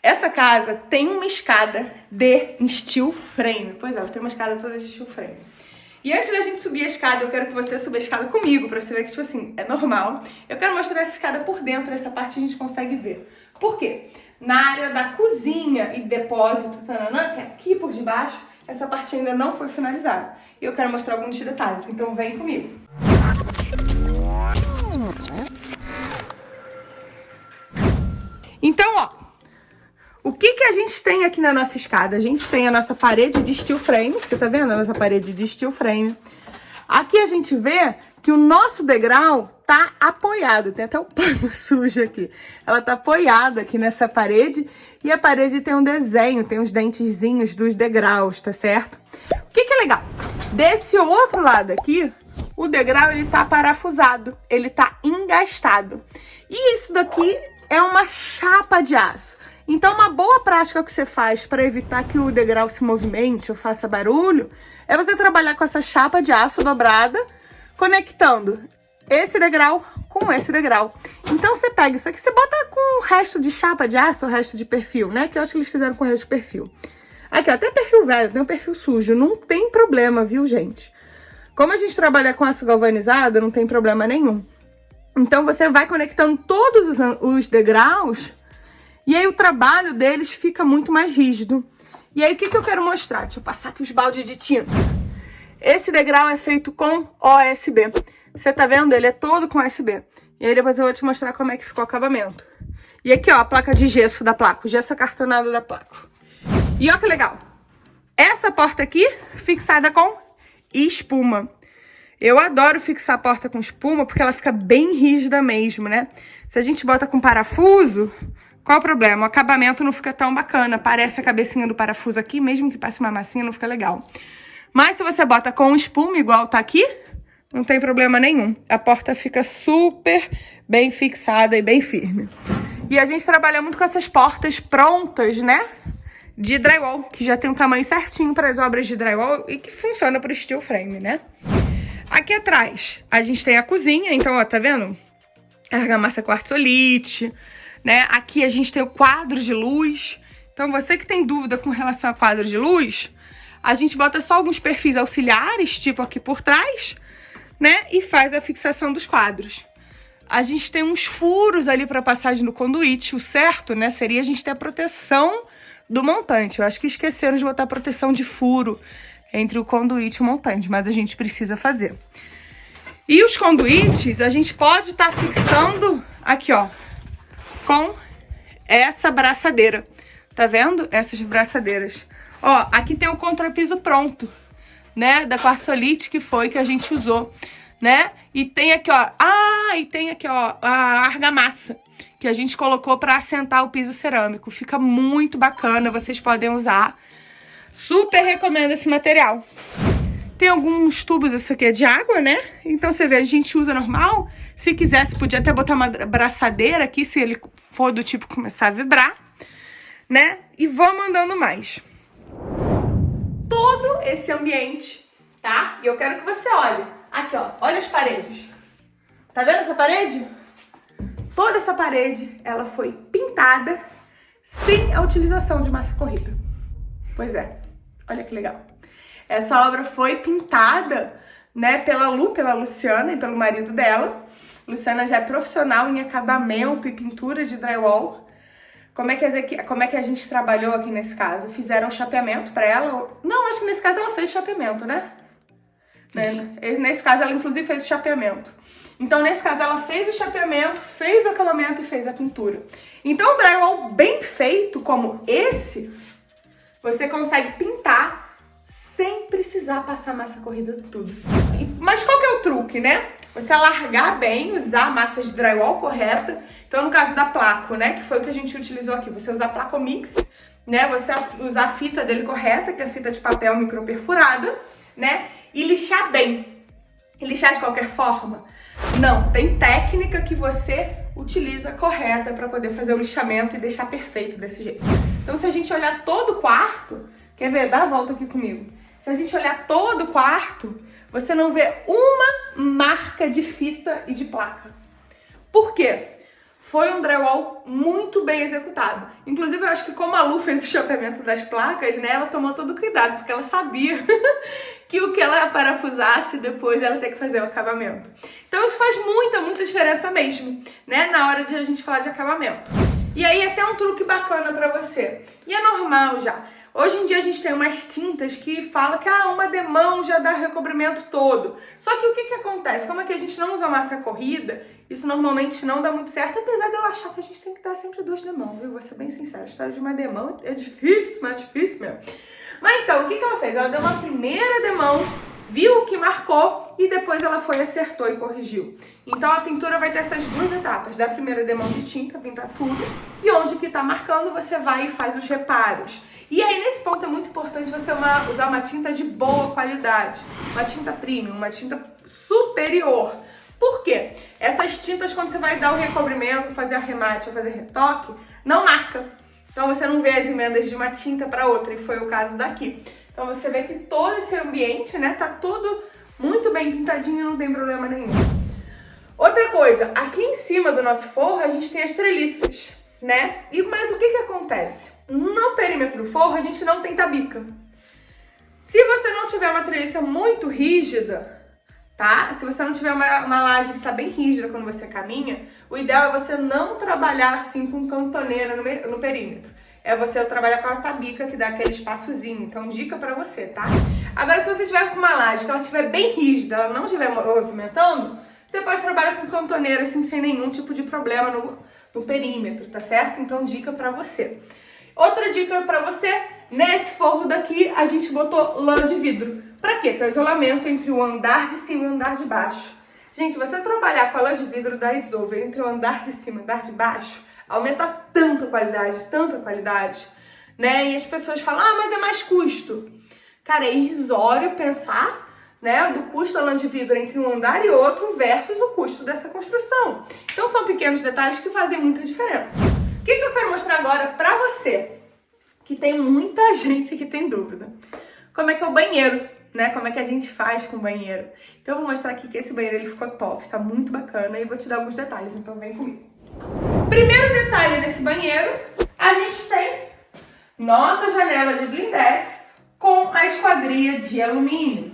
Essa casa tem uma escada de steel frame. Pois é, tem uma escada toda de steel frame. E antes da gente subir a escada, eu quero que você suba a escada comigo, pra você ver que, tipo assim, é normal. Eu quero mostrar essa escada por dentro, essa parte a gente consegue ver. Por quê? Na área da cozinha e depósito, tananã, que é aqui por debaixo, essa parte ainda não foi finalizada. E eu quero mostrar alguns detalhes, então vem comigo. Então, ó, o que que a gente tem aqui na nossa escada? A gente tem a nossa parede de steel frame, você tá vendo a nossa parede de steel frame. Aqui a gente vê que o nosso degrau tá apoiado, tem até um pano sujo aqui. Ela tá apoiada aqui nessa parede e a parede tem um desenho, tem os dentezinhos dos degraus, tá certo? O que que é legal? Desse outro lado aqui, o degrau ele tá parafusado, ele tá engastado. E isso daqui é uma chapa de aço. Então, uma boa prática que você faz para evitar que o degrau se movimente ou faça barulho é você trabalhar com essa chapa de aço dobrada, conectando esse degrau com esse degrau. Então, você pega isso aqui, você bota com o resto de chapa de aço, o resto de perfil, né? Que eu acho que eles fizeram com o resto de perfil. Aqui, ó, até perfil velho, tem um perfil sujo, não tem problema, viu, gente? Como a gente trabalha com aço galvanizado, não tem problema nenhum. Então, você vai conectando todos os degraus e aí o trabalho deles fica muito mais rígido. E aí o que, que eu quero mostrar? Deixa eu passar aqui os baldes de tinta. Esse degrau é feito com OSB. Você tá vendo? Ele é todo com OSB. E aí depois eu vou te mostrar como é que ficou o acabamento. E aqui, ó, a placa de gesso da placa, o gesso acartonado da placa. E ó que legal. Essa porta aqui, fixada com espuma. Eu adoro fixar a porta com espuma, porque ela fica bem rígida mesmo, né? Se a gente bota com parafuso, qual o problema? O acabamento não fica tão bacana. Parece a cabecinha do parafuso aqui, mesmo que passe uma massinha, não fica legal. Mas se você bota com espuma, igual tá aqui, não tem problema nenhum. A porta fica super bem fixada e bem firme. E a gente trabalha muito com essas portas prontas, né? De drywall, que já tem um tamanho certinho para as obras de drywall e que funciona para o steel frame, né? Aqui atrás, a gente tem a cozinha, então, ó, tá vendo? Argamassa quartzolite, né? Aqui a gente tem o quadro de luz. Então você que tem dúvida com relação a quadro de luz, a gente bota só alguns perfis auxiliares, tipo aqui por trás, né? E faz a fixação dos quadros. A gente tem uns furos ali para passagem do conduíte. O certo, né, seria a gente ter a proteção do montante. Eu acho que esqueceram de botar proteção de furo entre o conduíte e o montante, mas a gente precisa fazer. E os conduítes, a gente pode estar tá fixando aqui, ó, com essa braçadeira. Tá vendo? Essas braçadeiras. Ó, aqui tem o contrapiso pronto, né? Da quartzolite que foi que a gente usou, né? E tem aqui, ó... Ah, e tem aqui, ó, a argamassa que a gente colocou para assentar o piso cerâmico. Fica muito bacana, vocês podem usar. Super recomendo esse material. Tem alguns tubos, isso aqui é de água, né? Então você vê, a gente usa normal. Se quisesse, podia até botar uma braçadeira aqui, se ele for do tipo começar a vibrar, né? E vou mandando mais. Todo esse ambiente, tá? E eu quero que você olhe. Aqui, ó, olha as paredes. Tá vendo essa parede? Toda essa parede, ela foi pintada sem a utilização de massa corrida. Pois é, olha que legal. Essa obra foi pintada, né, pela Lu, pela Luciana e pelo marido dela. Luciana já é profissional em acabamento e pintura de drywall. Como é que, como é que a gente trabalhou aqui nesse caso? Fizeram chapeamento para ela? Não, acho que nesse caso ela fez chapeamento, né? né? Nesse caso ela inclusive fez o chapeamento. Então nesse caso ela fez o chapeamento, fez o acabamento e fez a pintura. Então o drywall bem feito como esse, você consegue pintar sem precisar passar massa corrida tudo. Mas qual que é o truque, né? Você alargar bem, usar a massa de drywall correta. Então, no caso da placo, né, que foi o que a gente utilizou aqui, você usar placo mix, né, você usar a fita dele correta, que é a fita de papel microperfurada, né, e lixar bem. Lixar de qualquer forma? Não, tem técnica que você utiliza correta para poder fazer o lixamento e deixar perfeito desse jeito. Então, se a gente olhar todo o quarto, quer ver? Dá a volta aqui comigo. Se a gente olhar todo o quarto, você não vê uma marca de fita e de placa. Por quê? foi um drywall muito bem executado. Inclusive, eu acho que como a Lu fez o chapeamento das placas, né, ela tomou todo cuidado, porque ela sabia que o que ela parafusasse, depois ela ter que fazer o acabamento. Então isso faz muita, muita diferença mesmo, né, na hora de a gente falar de acabamento. E aí até um truque bacana pra você. E é normal já. Hoje em dia a gente tem umas tintas que fala que ah, uma demão já dá recobrimento todo. Só que o que, que acontece? Como é que a gente não usa massa corrida, isso normalmente não dá muito certo, apesar de eu achar que a gente tem que dar sempre duas demãos, viu? Vou ser bem sincera, a história de uma demão é difícil, mas é difícil mesmo. Mas então, o que, que ela fez? Ela deu uma primeira demão, viu o que marcou e depois ela foi, acertou e corrigiu. Então a pintura vai ter essas duas etapas, da primeira demão de tinta, pintar tudo, e onde que tá marcando você vai e faz os reparos. E aí, nesse ponto, é muito importante você uma, usar uma tinta de boa qualidade. Uma tinta premium, uma tinta superior. Por quê? Essas tintas, quando você vai dar o recobrimento, fazer arremate fazer retoque, não marca. Então você não vê as emendas de uma tinta para outra, e foi o caso daqui. Então você vê que todo esse ambiente, né, tá tudo muito bem pintadinho, não tem problema nenhum. Outra coisa, aqui em cima do nosso forro a gente tem as treliças, né? E mas o que que acontece? No perímetro do forro, a gente não tem tabica. Se você não tiver uma treliça muito rígida, tá? Se você não tiver uma, uma laje que tá bem rígida quando você caminha, o ideal é você não trabalhar assim com cantoneira no, no perímetro. É você trabalhar com a tabica que dá aquele espaçozinho. Então, dica pra você, tá? Agora, se você tiver com uma laje que ela estiver bem rígida, ela não estiver movimentando, você pode trabalhar com cantoneira assim, sem nenhum tipo de problema no, no perímetro, tá certo? Então, dica pra você. Outra dica para você, nesse forro daqui a gente botou lã de vidro. Para quê? Para isolamento entre o andar de cima e o andar de baixo. Gente, você trabalhar com a lã de vidro da Isover entre o andar de cima e o andar de baixo, aumenta tanto a qualidade, tanto a qualidade, né? E as pessoas falam, ah, mas é mais custo. Cara, é irrisório pensar, né, do custo da lã de vidro entre um andar e outro versus o custo dessa construção. Então são pequenos detalhes que fazem muita diferença. O que, que eu quero mostrar agora pra você? Que tem muita gente que tem dúvida. Como é que é o banheiro, né? Como é que a gente faz com o banheiro. Então eu vou mostrar aqui que esse banheiro ele ficou top, tá muito bacana e vou te dar alguns detalhes, então vem comigo. Primeiro detalhe nesse banheiro, a gente tem nossa janela de blindex com a esquadria de alumínio.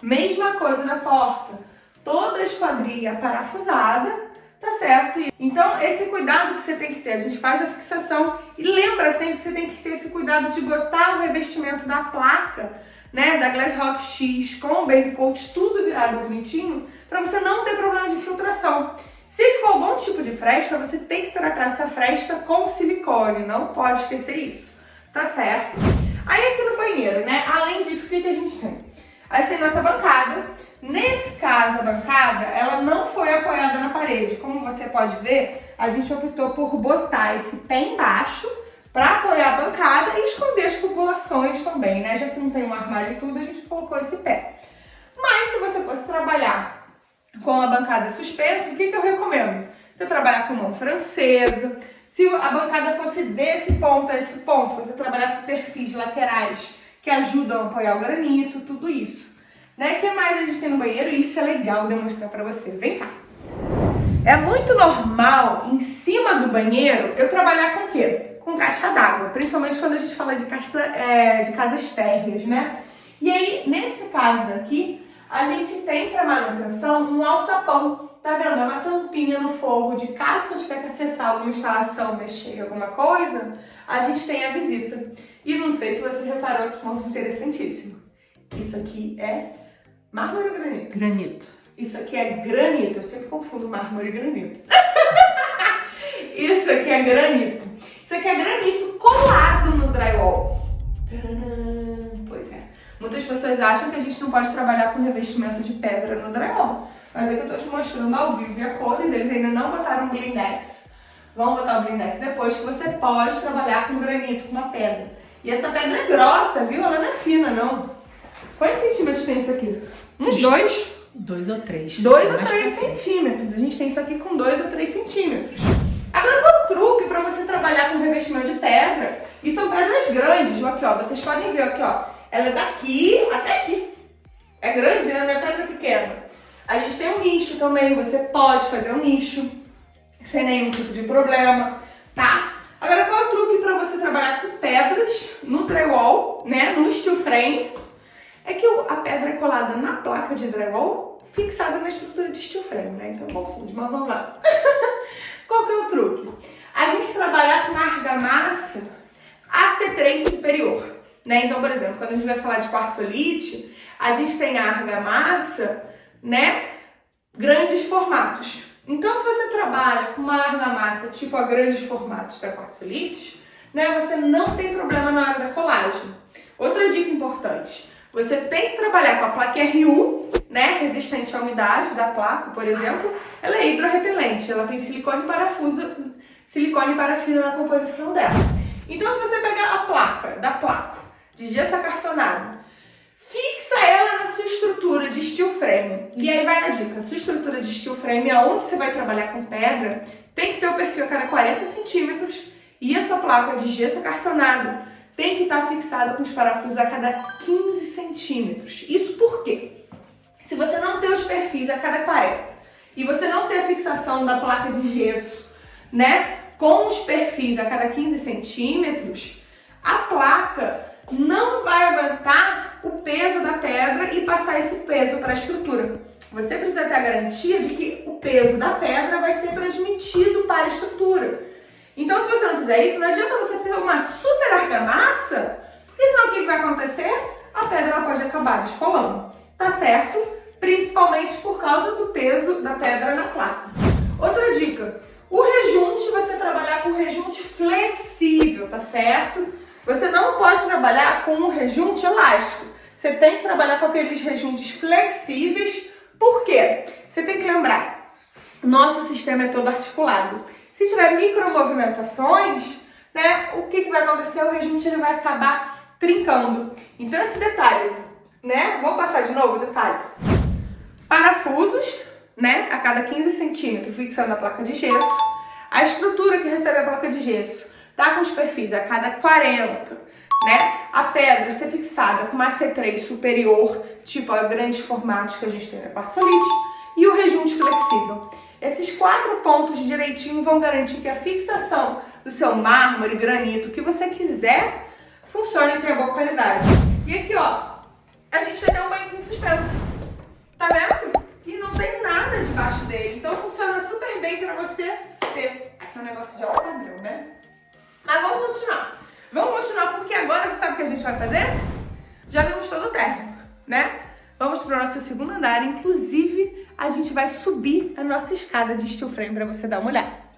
Mesma coisa da porta, toda a esquadria parafusada Tá certo? Então, esse cuidado que você tem que ter, a gente faz a fixação e lembra sempre que você tem que ter esse cuidado de botar o revestimento da placa, né, da Glass Rock X com o Base Coat tudo virado bonitinho, para você não ter problema de filtração. Se ficou algum tipo de fresta, você tem que tratar essa fresta com silicone, não pode esquecer isso, tá certo? Aí aqui no banheiro, né, além disso, o que, que a gente tem? A gente tem nossa bancada, Nesse caso, a bancada, ela não foi apoiada na parede. Como você pode ver, a gente optou por botar esse pé embaixo para apoiar a bancada e esconder as tubulações também, né? Já que não tem um armário e tudo, a gente colocou esse pé. Mas se você fosse trabalhar com a bancada suspensa, o que, que eu recomendo? Você trabalhar com mão francesa. Se a bancada fosse desse ponto a esse ponto, você trabalhar com perfis laterais que ajudam a apoiar o granito, tudo isso. Né? O que mais a gente tem no banheiro? Isso é legal demonstrar pra você. Vem cá. É muito normal, em cima do banheiro, eu trabalhar com o quê? Com caixa d'água. Principalmente quando a gente fala de, caixa, é, de casas térreas, né? E aí, nesse caso daqui, a gente tem para manutenção um alçapão. Tá vendo? É uma tampinha no forro de caso que eu tiver que acessar alguma instalação, mexer em alguma coisa, a gente tem a visita. E não sei se você reparou outro ponto interessantíssimo. Isso aqui é Mármore ou granito? Granito. Isso aqui é granito. Eu sempre confundo mármore e granito. Isso aqui é granito. Isso aqui é granito colado no drywall. É. Muitas pessoas acham que a gente não pode trabalhar com revestimento de pedra no drywall. Mas é que eu tô te mostrando ao vivo e a cores, eles ainda não botaram blindex. Vão botar o blindex depois que você pode trabalhar com granito, com uma pedra. E essa pedra é grossa, viu? Ela não é fina, não. Quantos centímetros tem isso aqui? Uns dois? Dois ou três. Dois ou três centímetros. A gente tem isso aqui com dois ou três centímetros. Agora, um truque para você trabalhar com revestimento de pedra, e são pedras grandes, aqui ó, vocês podem ver aqui ó, ela é daqui até aqui. É grande, né? Não é pedra pequena. A gente tem um nicho também, você pode fazer um nicho, sem nenhum tipo de problema, tá? Agora, qual é o truque para você trabalhar com pedras no drywall, né, no steel frame? É que a pedra é colada na placa de drywall, fixada na estrutura de steel frame, né? Então confunde, mas vamos lá. qual que é o truque? A gente trabalhar com argamassa AC3 superior, né? Então, por exemplo, quando a gente vai falar de quartzolite, a gente tem a argamassa, né, grandes formatos. Então, se você trabalha com uma argamassa tipo a grandes formatos da quartzolite, né, você não tem problema na hora da colagem. Outra dica importante, você tem que trabalhar com a placa RU, né, resistente à umidade da placa, por exemplo, ela é hidrorrepelente, ela tem silicone parafuso, silicone parafina na composição dela. Então, se você pegar a placa da placa de gesso acartonado fixa ela na sua estrutura de steel frame. E aí vai a dica, sua estrutura de steel frame, aonde você vai trabalhar com pedra, tem que ter o perfil a cada 40 centímetros e a sua placa de gesso acartonado tem que estar fixada com os parafusos a cada 15 centímetros. Isso por quê? Se você não ter os perfis a cada 40 e você não ter a fixação da placa de gesso, né, com os perfis a cada 15 centímetros, a placa não vai aguentar o peso da pedra e passar esse peso para a estrutura. Você precisa ter a garantia de que o peso da pedra vai ser transmitido para a estrutura. Então, se você não fizer isso, não adianta você ter uma super argamassa, porque senão o que vai acontecer? A pedra pode acabar descolando, tá certo? Principalmente por causa do peso da pedra na placa. Outra dica, o rejunte, você trabalhar com rejunte flexível, tá certo? Você não pode trabalhar com um rejunte elástico. Você tem que trabalhar com aqueles rejuntes flexíveis. Por quê? Você tem que lembrar, nosso sistema é todo articulado. Se tiver micromovimentações, né, o que, que vai acontecer? O rejunte ele vai acabar trincando. Então esse detalhe, né? Vamos passar de novo o detalhe. Parafusos, né, a cada 15 centímetros, fixando a placa de gesso. A estrutura que recebe a placa de gesso tá com os perfis a cada 40, né? A pedra ser fixada com uma C3 superior, tipo a grandes formatos que a gente tem na quartzolite, e o rejunte flexível. Esses quatro pontos direitinho vão garantir que a fixação do seu mármore, granito, que você quiser, funcione e tenha boa qualidade. E aqui, ó, a gente tem um banho suspenso. Tá vendo? E não tem nada debaixo dele. Então funciona super bem pra você ter. Aqui é um negócio de alto né? Mas vamos continuar. Vamos continuar porque agora você sabe o que a gente vai fazer? Já vimos todo o térreo, né? Vamos para o nosso segundo andar. Inclusive, a gente vai subir a nossa escada de steel frame para você dar uma olhada.